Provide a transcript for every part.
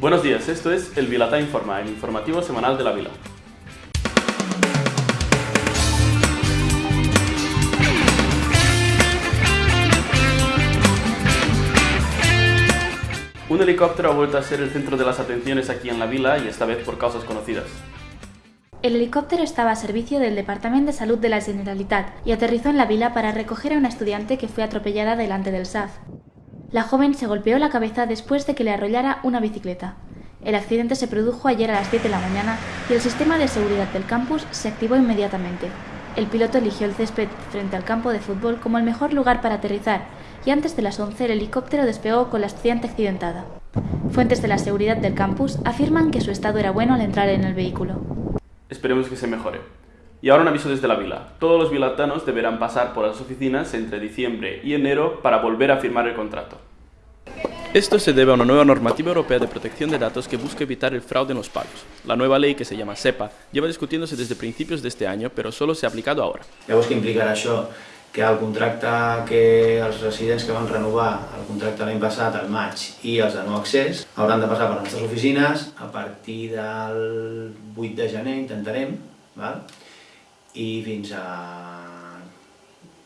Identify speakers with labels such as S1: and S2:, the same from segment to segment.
S1: Buenos días, esto es El Vilatá Informa, el informativo semanal de la Vila. Un helicóptero ha vuelto a ser el centro de las atenciones aquí en la vila y esta vez por causas conocidas.
S2: El helicóptero estaba a servicio del Departamento de Salud de la Generalitat y aterrizó en la vila para recoger a una estudiante que fue atropellada delante del SAF. La joven se golpeó la cabeza después de que le arrollara una bicicleta. El accidente se produjo ayer a las 10 de la mañana y el sistema de seguridad del campus se activó inmediatamente. El piloto eligió el césped frente al campo de fútbol como el mejor lugar para aterrizar y antes de las 11 el helicóptero despegó con la estudiante accidentada. Fuentes de la seguridad del campus afirman que su estado era bueno al entrar en el vehículo.
S1: Esperemos que se mejore. Y ahora un aviso desde la vila. Todos los vilatanos deberán pasar por las oficinas entre diciembre y enero para volver a firmar el contrato. Esto se debe a una nueva normativa europea de protección de datos que busca evitar el fraude en los pagos. La nueva ley, que se llama SEPA, lleva discutiéndose desde principios de este año, pero solo se ha aplicado ahora.
S3: Llavors, què implicarà això? Que el contracte que els residents que van renovar el contracte l'any passat, al maig, i els de nou accés, hauran de passar per les nostres oficines a partir del 8 de gener, intentarem, val? i fins a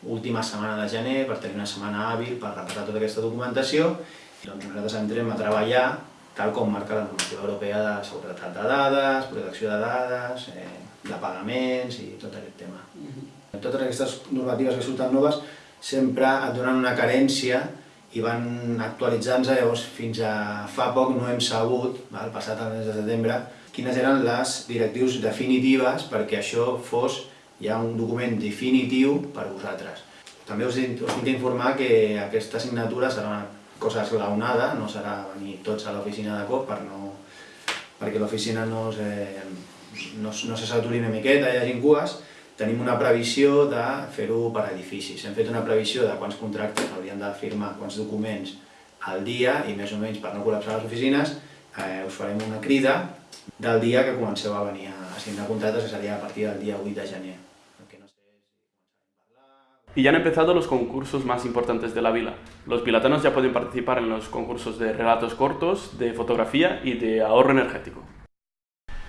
S3: última setmana de gener, per tenir una setmana hàbil per repassar tota aquesta documentació doncs nosaltres entrem a treballar tal com marca la normativa europea de seguretat de dades, protecció de dades, eh, de pagaments i tot aquest tema. Uh -huh. Totes aquestes normatives que surten noves sempre et donen una carència i van actualitzant-se, llavors fins a fa poc no hem sabut, val, passat el mes de setembre, quines eren les directius definitives perquè això fos ja un document definitiu per vosaltres. També us, us tinc d'informar que aquesta signatura serà una cosa esglaonada, no serà venir tots a l'oficina de cop per no, perquè l'oficina no, no, no se saturi una miqueta, hi hagi cues, tenim una previsió de fer-ho per edificis. Hem fet una previsió de quants contractes haurien de firmar, quants documents al dia i més o menys per no col·lapsar les oficines eh, us farem una crida del dia que comenceu a venir a signar contractes, que seria a partir del dia 8 de gener.
S1: Y ya han empezado los concursos más importantes de la vila. Los pilatanos ya pueden participar en los concursos de relatos cortos, de fotografía y de ahorro energético.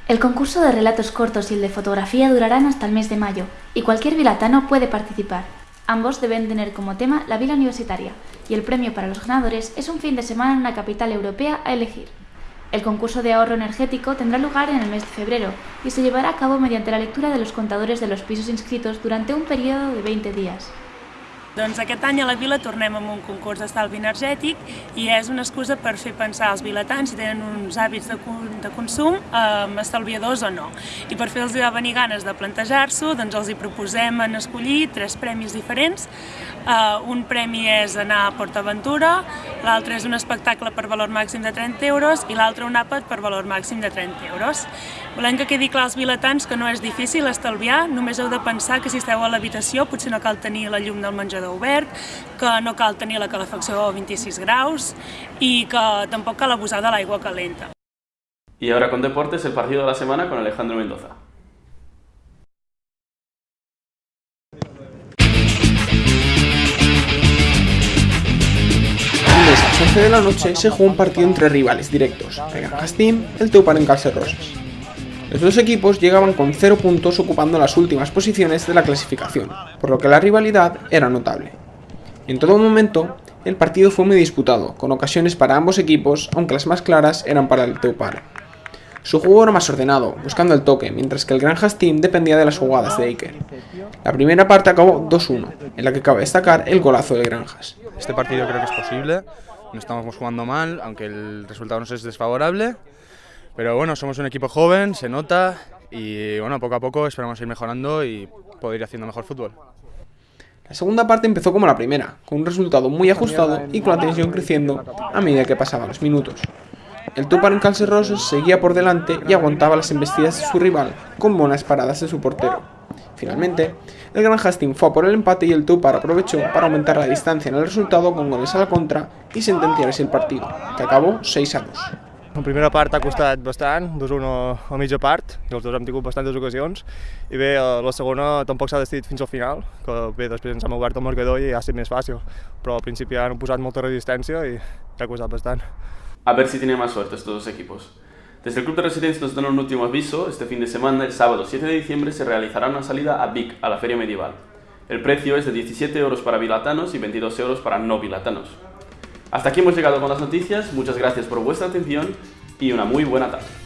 S2: El concurso de relatos cortos y el de fotografía durarán hasta el mes de mayo, y cualquier vilatano puede participar. Ambos deben tener como tema la vila universitaria, y el premio para los ganadores es un fin de semana en una capital europea a elegir. El concurso de ahorro energético tendrá lugar en el mes de febrero y se llevará a cabo mediante la lectura de los contadores de los pisos inscritos durante un periodo de 20 días.
S4: Doncs aquest any a la Vila tornem amb un concurs d'estalvi energètic i és una excusa per fer pensar als vilatans si tenen uns hàbits de, de consum eh, estalviadors o no. I per fer-los venir ganes de plantejar-s'ho, doncs els hi proposem en escollir tres premis diferents. Uh, un premi és anar a PortAventura, l'altre és un espectacle per valor màxim de 30 euros i l'altre un àpat per valor màxim de 30 euros. Volem que quedi clar als vilatans que no és difícil estalviar, només heu de pensar que si esteu a l'habitació potser no cal tenir la llum del menjador obert, que no cal tenir la calefacció a 26 graus i que tampoc cal abusar de l'aigua calenta.
S1: Y ahora con deportes, el partido de la semana con Alejandro Mendoza.
S5: a las 11 de la noche se jugó un partido entre rivales directos, el Granjas Team, el Teupar en Rosas. Los dos equipos llegaban con 0 puntos ocupando las últimas posiciones de la clasificación, por lo que la rivalidad era notable. En todo momento, el partido fue muy disputado, con ocasiones para ambos equipos, aunque las más claras eran para el Teupar. Su juego era más ordenado, buscando el toque, mientras que el Granjas Team dependía de las jugadas de Iker. La primera parte acabó 2-1, en la que cabe destacar el golazo de Granjas.
S6: Este partido creo que es posible, no estamos jugando mal, aunque el resultado nos es desfavorable. Pero bueno, somos un equipo joven, se nota y bueno, poco a poco esperamos ir mejorando y poder ir haciendo mejor fútbol.
S5: La segunda parte empezó como la primera, con un resultado muy ajustado y con la tensión creciendo a medida que pasaban los minutos. El Tupar en Calcerros seguía por delante y aguantaba las embestidas de su rival con buenas paradas de su portero. Finalmente, el Gran Hastings fue por el empate y el Tupar aprovechó para aumentar la distancia en el resultado con goles a la contra y sentenciar así el partido, que acabó 6 a 2.
S6: La primera part ha costat bastant, 2-1 a mitja part, i els dos hem tingut bastantes ocasions, i bé, eh, la segona tampoc s'ha decidit fins al final, que bé, després ens hem obert el marcador i ha sigut més fàcil, però al principi han posat molta resistència i ha costat bastant.
S1: A ver si tiene suerte estos dos equipos. Desde el Club de Residencia nos dan un último aviso, este fin de semana, el sábado 7 de diciembre, se realizará una salida a Vic, a la Feria Medieval. El precio es de 17 euros para bilatanos y 22 euros para no bilatanos. Hasta aquí hemos llegado con las noticias, muchas gracias por vuestra atención y una muy buena tarde.